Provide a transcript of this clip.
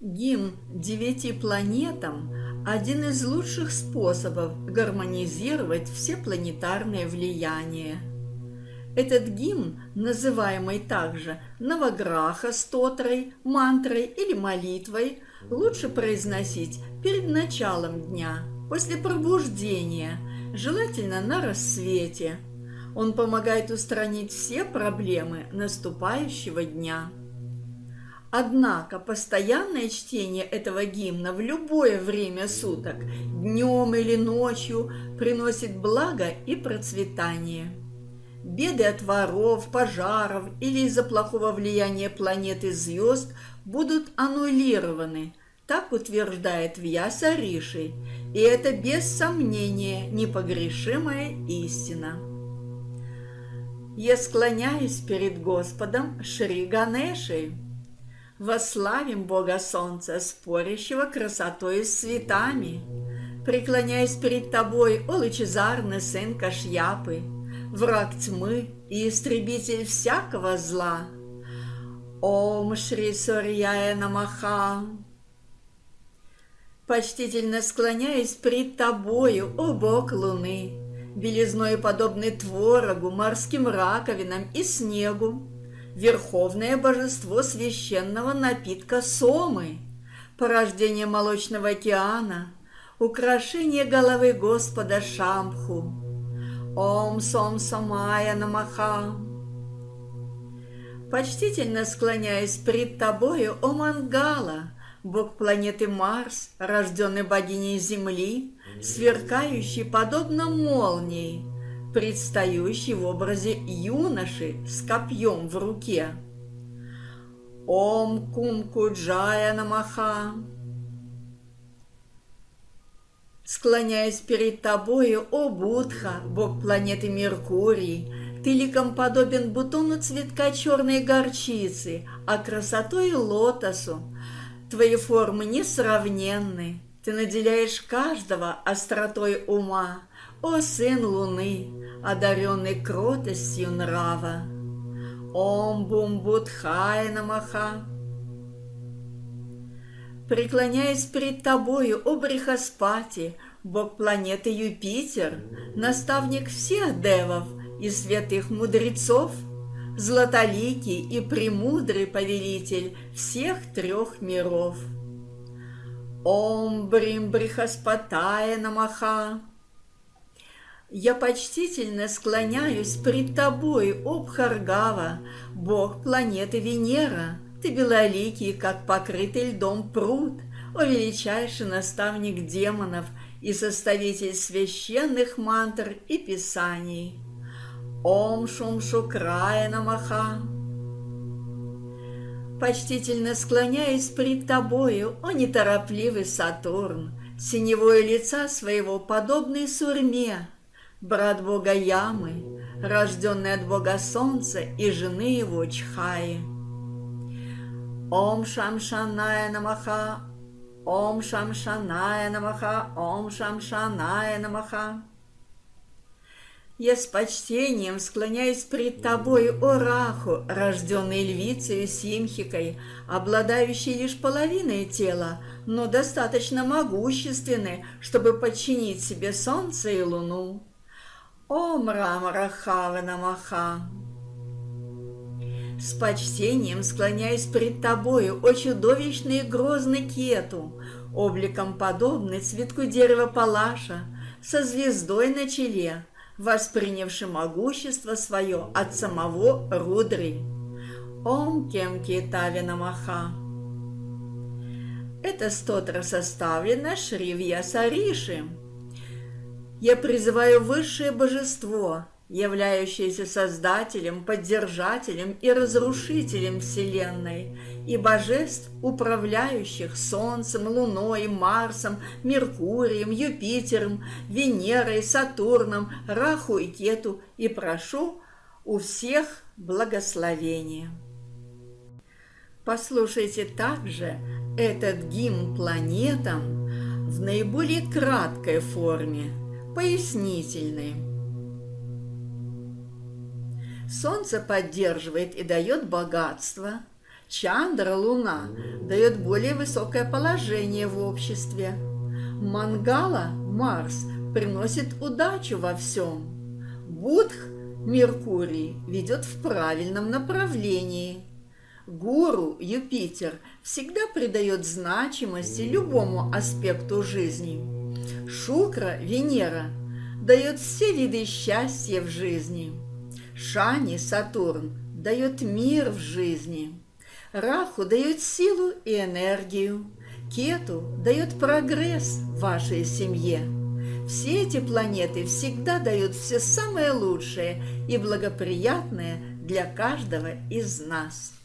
Гимн девяти планетам – один из лучших способов гармонизировать все планетарные влияния. Этот гимн, называемый также Наваграха стотрой, мантрой или молитвой, лучше произносить перед началом дня, после пробуждения, желательно на рассвете. Он помогает устранить все проблемы наступающего дня. Однако постоянное чтение этого гимна в любое время суток, днем или ночью, приносит благо и процветание. Беды от воров, пожаров или из-за плохого влияния планеты звезд будут аннулированы, так утверждает Вьяса Риши, и это без сомнения непогрешимая истина. Я склоняюсь перед Господом Шри Ганешей. Вославим Бога Солнца, спорящего красотой с цветами. Преклоняясь перед тобой, о лучезарный сын Кашьяпы, враг тьмы и истребитель всякого зла. Ом Шри Сурьяя Намаха. Почтительно склоняюсь пред тобою, о Бог Луны, белизной подобный творогу, морским раковинам и снегу, верховное божество священного напитка Сомы, порождение молочного океана, украшение головы Господа Шамху. Ом Сом Самая Намаха. Почтительно склоняюсь пред тобою, о Мангала, бог планеты Марс, рожденный богиней Земли, сверкающий подобно молнии, предстающий в образе юноши с копьем в руке. Ом Кумкуджая Намаха. Склоняясь перед тобою, о Будха, бог планеты Меркурий, ты ликом подобен бутону цветка черной горчицы, а красотой лотосу. Твои формы несравненны, ты наделяешь каждого остротой ума, о сын луны, одаренный кротостью нрава! Ом бум будхай намаха! Преклоняясь перед тобою, о Брихаспати, бог планеты Юпитер, наставник всех девов и святых мудрецов, златоликий и премудрый повелитель всех трех миров. Ом Брим Брихаспатая Намаха! Я почтительно склоняюсь пред тобой, о Бхаргава, бог планеты Венера. Ты белоликий, как покрытый льдом пруд, о величайший наставник демонов и составитель священных мантр и писаний. Ом Шум Шукрая Намаха. Почтительно склоняюсь пред тобою, о неторопливый Сатурн, синевое лица своего подобный сурьме, брат бога Ямы, рожденный от бога Солнца и жены его Чхаи. Ом Шамшаная Намаха, Ом Шамшаная Намаха, Ом Шамшаная Намаха. Я с почтением склоняюсь пред тобой, о Раху, рожденный львицей Симхикой, обладающей лишь половиной тела, но достаточно могущественной, чтобы подчинить себе солнце и луну. Ом Рамарахава Намаха. С почтением склоняюсь пред тобою, о чудовищный и грозный кету, обликом подобный цветку дерева палаша, со звездой на челе, воспринявший могущество свое от самого Рудры. Ом кем китави намаха. Это стотра составлено Шривья Сариши. Я призываю высшее божество, являющееся создателем, поддержателем и разрушителем Вселенной, и божеств, управляющих Солнцем, Луной, Марсом, Меркурием, Юпитером, Венерой, Сатурном, Раху и Кету, и прошу у всех благословения. Послушайте также этот гимн планетам в наиболее краткой форме – пояснительный. Солнце поддерживает и дает богатство, Чандра, Луна, дает более высокое положение в обществе. Мангала, Марс, приносит удачу во всем. Будх, Меркурий, ведет в правильном направлении. Гуру, Юпитер, всегда придает значимости любому аспекту жизни. Шукра, Венера, дает все виды счастья в жизни. Шани, Сатурн, дает мир в жизни. Раху дает силу и энергию. Кету дает прогресс вашей семье. Все эти планеты всегда дают все самое лучшее и благоприятное для каждого из нас.